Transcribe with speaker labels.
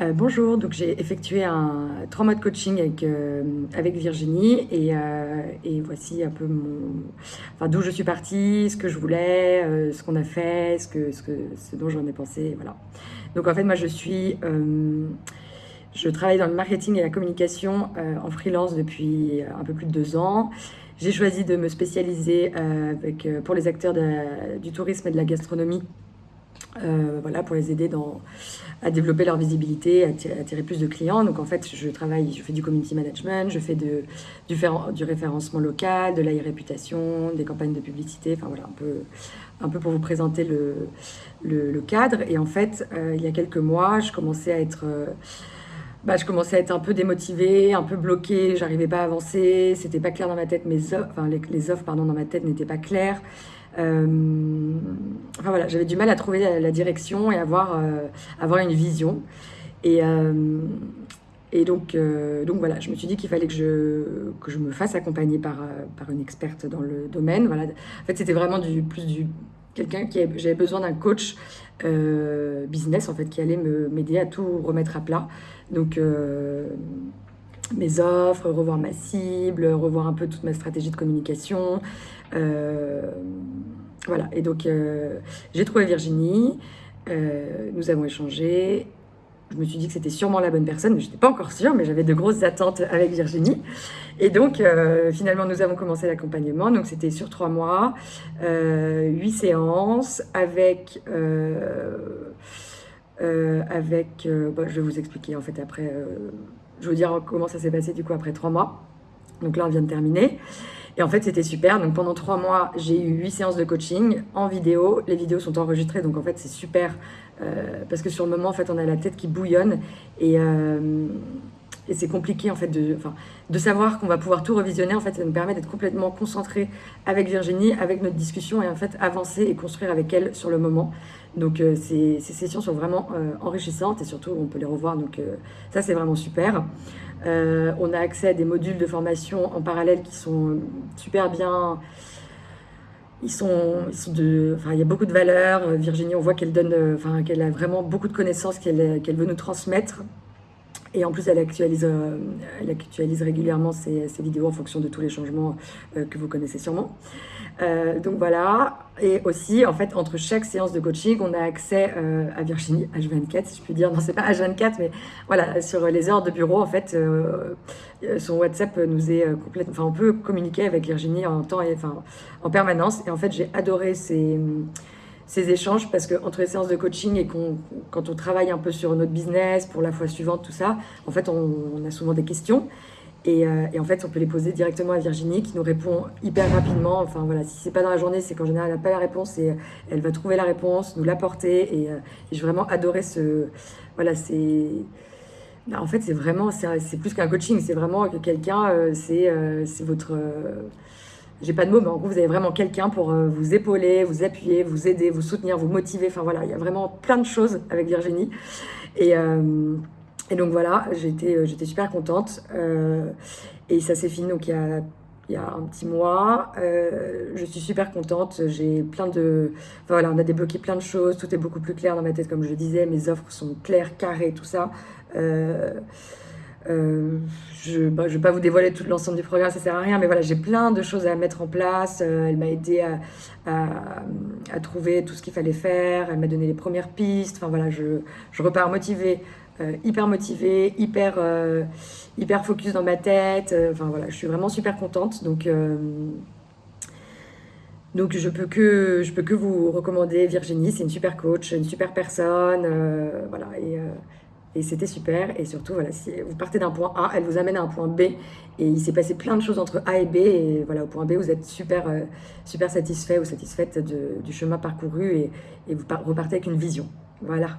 Speaker 1: Euh, bonjour, donc j'ai effectué un trois mois de coaching avec, euh, avec Virginie et, euh, et, voici un peu mon, enfin, d'où je suis partie, ce que je voulais, ce qu'on a fait, ce, que, ce, dont j'en ai pensé, voilà. Donc en fait moi je suis, je travaille dans le marketing et la communication en freelance depuis un peu plus de deux ans. J'ai choisi de me spécialiser avec, pour les acteurs du tourisme et de la gastronomie euh, voilà, pour les aider dans, à développer leur visibilité, à attirer, plus de clients. Donc en fait, je travaille, je fais du community management, je fais de, du, du référencement local, de la réputation, des campagnes de publicité, enfin voilà, un peu, un peu pour vous présenter le, le, cadre. Et en fait, euh, il y a quelques mois, je commençais à être... Euh, bah, je commençais à être un peu démotivée, un peu bloquée, j'arrivais pas à avancer, c'était pas clair dans ma tête, mes offres, enfin, les, les offres pardon, dans ma tête n'étaient pas claires. Euh, enfin voilà, j'avais du mal à trouver la, direction et avoir, euh, avoir une vision. Et, euh, et donc, donc voilà, je me suis dit qu'il fallait que je, que je me fasse accompagner par, par une experte dans le domaine. Voilà. En fait, c'était vraiment du, plus du quelqu'un qui j'avais besoin d'un coach business en fait qui allait m'aider à tout remettre à plat. Donc mes offres, revoir ma cible, revoir un peu toute ma stratégie de communication. Euh, voilà, et donc euh, j'ai trouvé Virginie, euh, nous avons échangé. Je me suis dit que c'était sûrement la bonne personne, mais je n'étais pas encore sûre, mais j'avais de grosses attentes avec Virginie. Et donc, finalement, nous avons commencé l'accompagnement. Donc, c'était sur trois mois, huit séances, avec... avec je vais vous expliquer en fait après je vais vous dire comment ça s'est passé du coup après trois mois. Donc là, on vient de terminer. Et en fait, c'était super. Donc pendant trois mois, j'ai eu huit séances de coaching en vidéo. Les vidéos sont enregistrées, donc en fait, c'est super. Euh, parce que sur le moment, en fait, on a la tête qui bouillonne. Et, euh, et c'est compliqué, en fait, de, savoir qu'on va pouvoir tout revisionner. En fait, ça nous permet d'être complètement concentré avec Virginie, avec notre discussion, et en fait, avancer et construire avec elle sur le moment. Donc euh, ces, sessions sont vraiment euh, enrichissantes et surtout on peut les revoir, donc euh, ça c'est vraiment super. on a accès à des modules de formation en parallèle qui sont super bien. Ils sont, de, enfin, il y a beaucoup de valeurs. Virginie, on voit qu'elle donne, enfin, qu'elle a vraiment beaucoup de connaissances qu'elle veut nous transmettre. Et en plus, elle actualise, elle actualise régulièrement ses, vidéos en fonction de tous les changements que vous connaissez sûrement. Euh, donc voilà, et aussi en fait entre chaque séance de coaching, on a accès euh, à Virginie H24, si je puis dire. Non, c'est pas H24, mais voilà, sur les heures de bureau, en fait, euh, son WhatsApp nous est complètement. Enfin, on peut communiquer avec Virginie en temps et enfin en permanence. Et en fait, j'ai adoré ces, ces échanges parce que entre les séances de coaching et quand on travaille un peu sur notre business pour la fois suivante, tout ça, en fait, on a souvent des questions. Euh, et, en fait, on peut les poser directement à Virginie qui nous répond hyper rapidement. Enfin voilà, si c'est pas dans la journée, c'est qu'en général, elle n'a pas la réponse et euh, elle va trouver la réponse, nous l'apporter. Et, euh, et j'ai vraiment adoré ce. Voilà, c'est. Bah, en fait, c'est vraiment. C'est plus qu'un coaching, c'est vraiment que quelqu'un, c'est votre. J'ai pas de mots, mais en gros, vous avez vraiment quelqu'un pour vous épauler, vous appuyer, vous aider, vous soutenir, vous motiver. Enfin voilà, il y a vraiment plein de choses avec Virginie. Et. Et donc voilà, j'étais euh, j'étais super contente. Euh, et ça s'est fini donc il y a, y a un petit mois. Euh, je suis super contente. J'ai plein de... Voilà, on a débloqué plein de choses. Tout est beaucoup plus clair dans ma tête, comme je disais. Mes offres sont claires, carrées, tout ça. Je ne bah, vais pas vous dévoiler tout l'ensemble du programme, ça sert à rien, mais voilà, j'ai plein de choses à mettre en place. elle m'a aidé à, trouver tout ce qu'il fallait faire. Elle m'a donné les premières pistes. Enfin voilà, je, repars motivée euh, hyper motivée, hyper, euh, hyper focus dans ma tête. Euh, enfin voilà, je suis vraiment super contente. Donc, donc je peux peux que vous recommander Virginie. C'est une super coach, une super personne. voilà et et c'était super. Et surtout, voilà, si vous partez d'un point A, elle vous amène à un point B. Et il s'est passé plein de choses entre A et B. Et voilà, au point B, vous êtes super, super satisfait ou satisfaite du chemin parcouru et, et vous repartez avec une vision. Voilà.